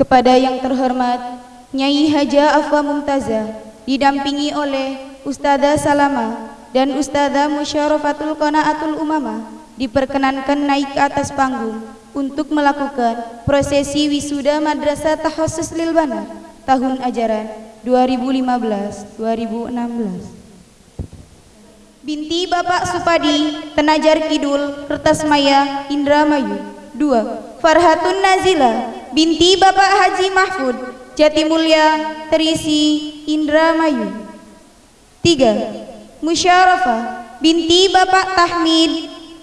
Kepada yang terhormat Nyai Haja Afwa Mumtazah didampingi oleh Ustazah Salama dan Ustazah Musyarafatul Qanaatul Umamah diperkenankan naik ke atas panggung untuk melakukan prosesi wisuda Madrasah Tahassus Lil Banar tahun ajaran 2015-2016. Binti Bapak Supadi, Tenajar Kidul, Kertasmaya, Indramayu. 2. Farhatun Nazila, binti Bapak Haji Mahfud, Jatimulya, Terisi, Indramayu. 3. Musyarafah, binti Bapak Tahmid,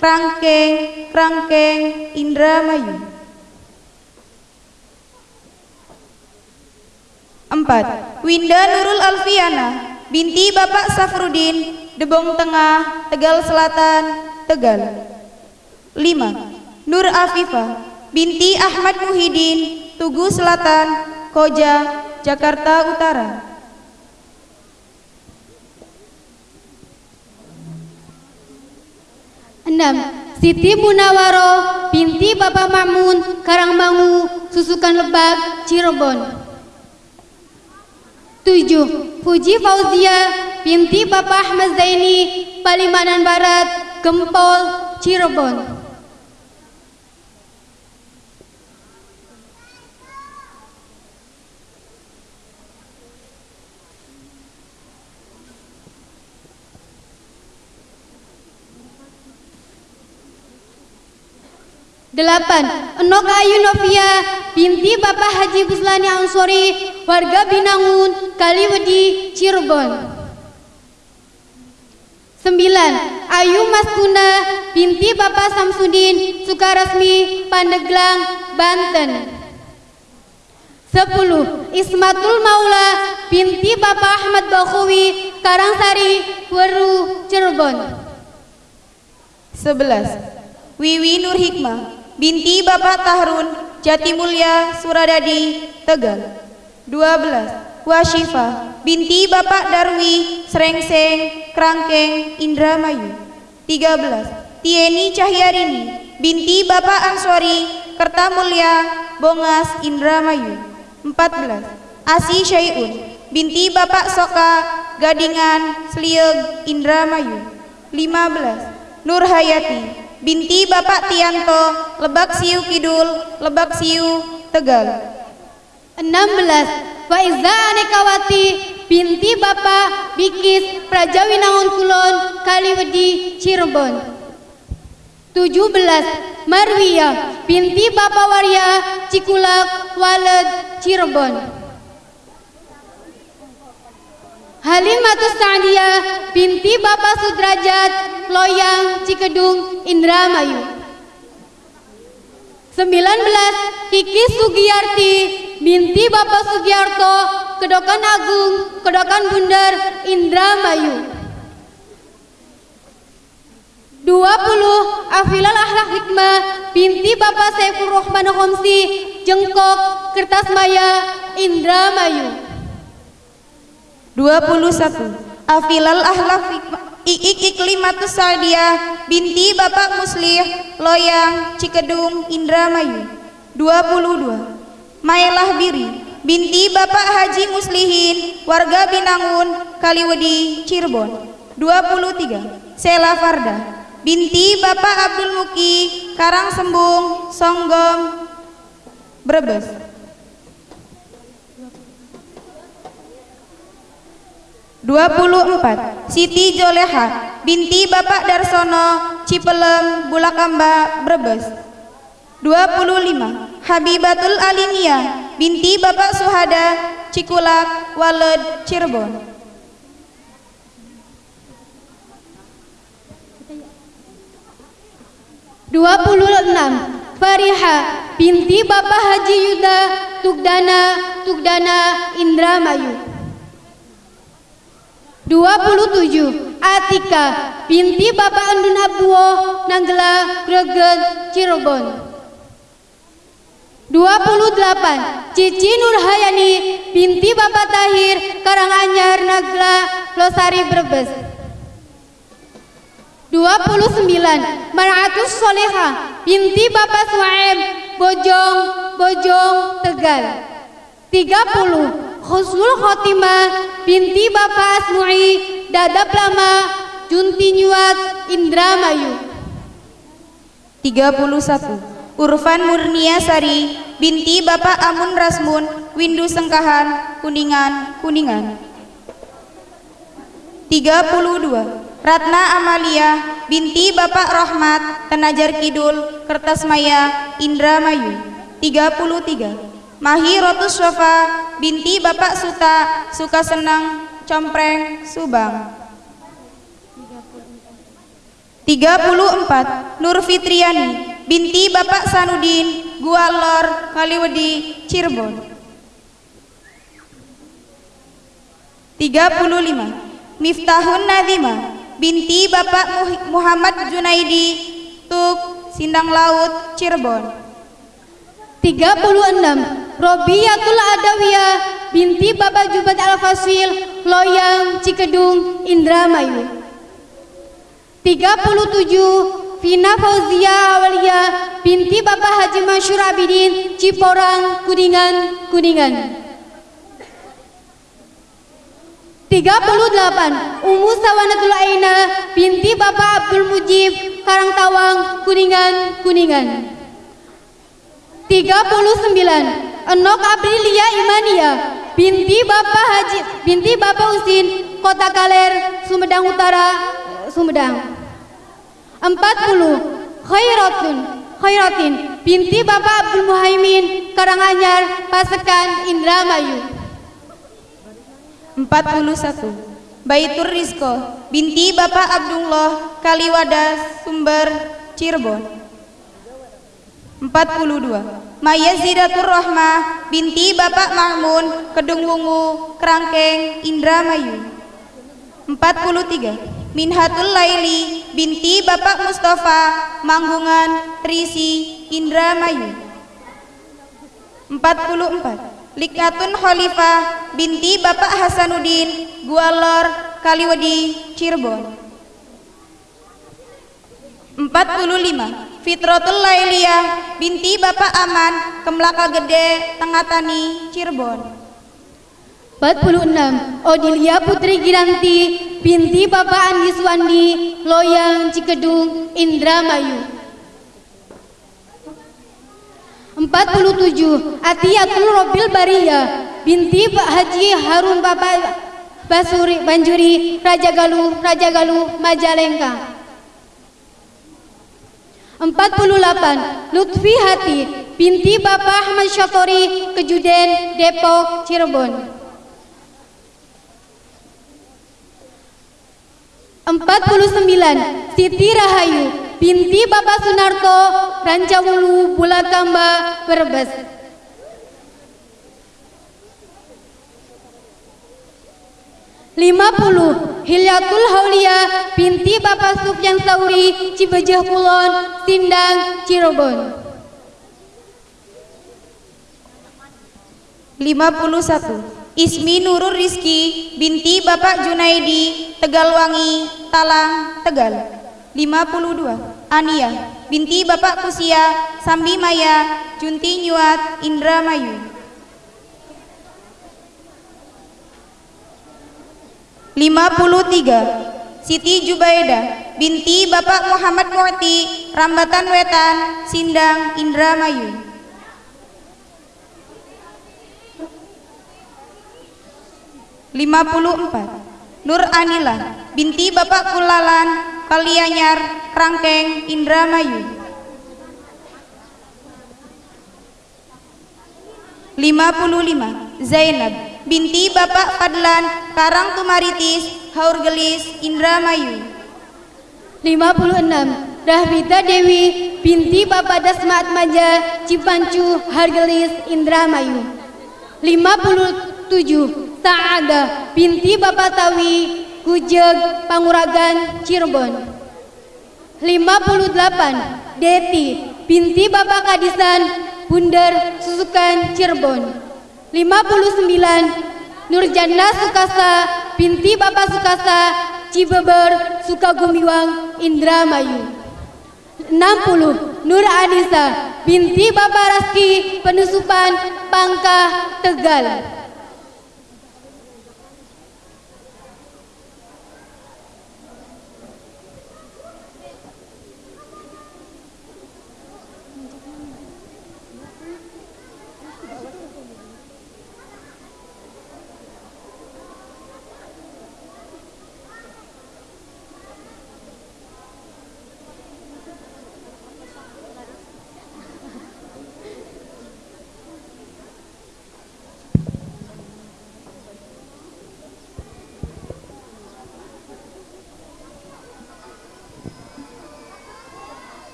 Krangkeng, Krangkeng, Indramayu. 4. Winda Nurul Alfiana, binti Bapak Safrudin, Debong Tengah, Tegal Selatan, Tegal. 5. Nur Afifah, binti Ahmad Muhyiddin, Tugu Selatan, Koja, Jakarta Utara. Enam, Siti Munawaro, binti Bapak Makmun, Karangmangu, Susukan Lebak, Cirebon. Tujuh, Fuji Fauzia, binti Bapak Ahmad Zaini, Palimanan Barat, Gempol, Cirebon. Delapan, Enok Ayu Novia, binti Bapak Haji Buslani Ansori, warga Binangun, Kaliwedi, Cirebon. Sembilan, Ayu Maskuna, binti Bapak Samsudin, Sukarasmi, Pandeglang, Banten. Sepuluh, Ismatul Maula, binti Bapak Ahmad Bakhawi, Karangsari, Weru, Cirebon. Sebelas, Wiwi Nur Hikmah, binti Bapak Tahrun, Jatimulya, Suradadi, Tegal. 12. Washifa, binti Bapak Darwi, Srengseng, Krangkeng, Indramayu. 13. Tieni Cahyarini, binti Bapak Ansori, Kertamulya, Bongas, Indramayu. 14. Asi Syai'un, binti Bapak Soka, Gadingan, Slieg, Indramayu. 15. Nur Hayati, binti Bapak Tianto, Lebak Siu Kidul, Lebak Siu, Tegal. 16. Faiza Anekawati, binti Bapak Bikis, Prajawinangun Kulon, Kaliwedi, Cirebon. 17. Marwiyah, binti Bapak Warya, Cikulak, Waled, Cirebon. Halimatus Sa'diyah binti Bapak Sudrajat Loyang Cikedung Indramayu. 19 Kiki Sugiyarti binti Bapak Sugiarto Kedokan Agung Kedokan Bundar Indramayu. 20 Afilal Ahlak Hikmah binti Bapak Saiful Rohman Homsi Jengkok Kertasmaya Indramayu 21 Afilal Ahlaf Iik Iklimatus Sadiah binti Bapak Muslih Loyang Cikedung Indramayu. 22 Maelah Biri binti Bapak Haji Muslihin warga Binangun Kaliwedi Cirebon. 23 Sela Farda binti Bapak Abdul Muki Karang Sembung Songgom Brebes 24 Siti Joleha binti Bapak Darsono Cipelem Bulakamba Brebes. 25 Habibatul Alimia binti Bapak Suhada Cikulak Waled Cirebon. Dua puluh enam. Fariha binti Bapak Haji Yuda Tugdana Tugdana Indramayu 27 Atika binti Bapak Andun Abduo Nanggela Greget Cirebon. 28 Cici Nurhayani binti Bapak Tahir Karanganyar Nagla Losari Brebes. 29 Maratus Soleha binti Bapak Suaib Bojong Bojong, Tegal. 30. Husnul Khotimah binti Bapak Asmu'i, Dadap Lama, Junti Nyuat, Indramayu. 31. Urfan Murnia Sari binti Bapak Amun Rasmun, Windu Sengkahan, Kuningan, Kuningan. 32. Ratna Amalia binti Bapak Rahmat Tenajar Kidul Kertasmaya Indramayu 33 Mahi Rotus Sofa binti Bapak Suta Suka Senang Compreng Subang. 34 Nur Fitriani binti Bapak Sanudin Gualor Kaliwedi Cirebon. 35 Miftahun Nadima binti Bapak Muhammad Junaidi Tuk Sindang Laut Cirebon. 36 Robiyatul Adawiyah binti Bapak Jubat Al-Fasil Loyang Cikedung Indramayu. 37 Vina Fauzia Awalia binti Bapak Haji Masyur Abidin Ciporang Kuningan Kuningan. 38 Ummu Sawanatul Aina binti Bapak Abdul Mujib Karangtawang Kuningan Kuningan. 39 Enok Aprilia Imania. Binti Bapak Haji binti Bapak Usin Kota Kaler Sumedang Utara Sumedang. 40 Khairatun Khairatin. Binti Bapak Abdul Muhaimin Karanganyar Pasekan Indramayu. 41 Baitur Rizko. Binti Bapak Abdullah Kaliwadas Sumber Cirebon. 42 Maya Zidatur Rahmah binti Bapak Mahmun Kedung Wungu Kerangkeng Indramayu 43 Minhatul Laili binti Bapak Mustafa Manggungan Trisi Indramayu 44 Likatun Khalifah binti Bapak Hasanuddin Gualor Kaliwadi Cirebon. 45 Fitratul Lailiyah binti Bapak Aman Kemlaka Gede Tengah Tani Cirebon. 46 Odilia Putri Giranti binti Bapak Andi Suwandi Loyang Cikedung Indramayu. 47 Atiyatul Robil Baria binti Pak Haji Harun Bapak Basuri Banjuri Raja Galuh Raja Galuh Majalengka 48 Lutfi Hati binti Bapak Ahmad Syatori Kejuden Depok Cirebon. 49 Siti Rahayu binti Bapak Sunarto Rancawulu Bulakamba Brebes. lima puluh Hilyatul Haulia binti Bapak Sufyan Sauri Cibejah Kulon Sindang Cirebon. lima puluh satu. Ismi Nurul Rizki binti Bapak Junaidi Tegalwangi Talang Tegal. 52 Ania binti Bapak Kusia Sambi Maya Junti Nyuat Indramayu 53 Siti Jubaida binti Bapak Muhammad Mu'ti Rambatan Wetan Sindang Indramayu 54 Nur Anila binti Bapak Kulalan Kalianyar, Rangkeng, Indramayu. 55. Zainab binti Bapak Fadlan Karang Tumaritis Haurgelis Indramayu. 56 Rahbita Dewi binti Bapak Dasmat Maja Cipancu Hargelis Indramayu. 57 Saada binti Bapak Tawi Kujeg Panguragan Cirebon. 58 Deti binti Bapak Kadisan Bundar Susukan Cirebon 59 Nurjana Sukasa binti Bapak Sukasa Cibeber Sukagumiwang Indramayu. 58 60 Nur Anissa binti Bapak Raski Penusupan Pangkah Tegal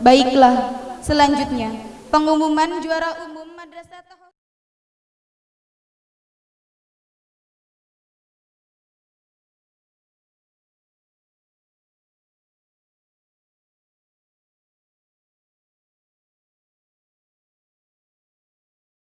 Baiklah, selanjutnya pengumuman juara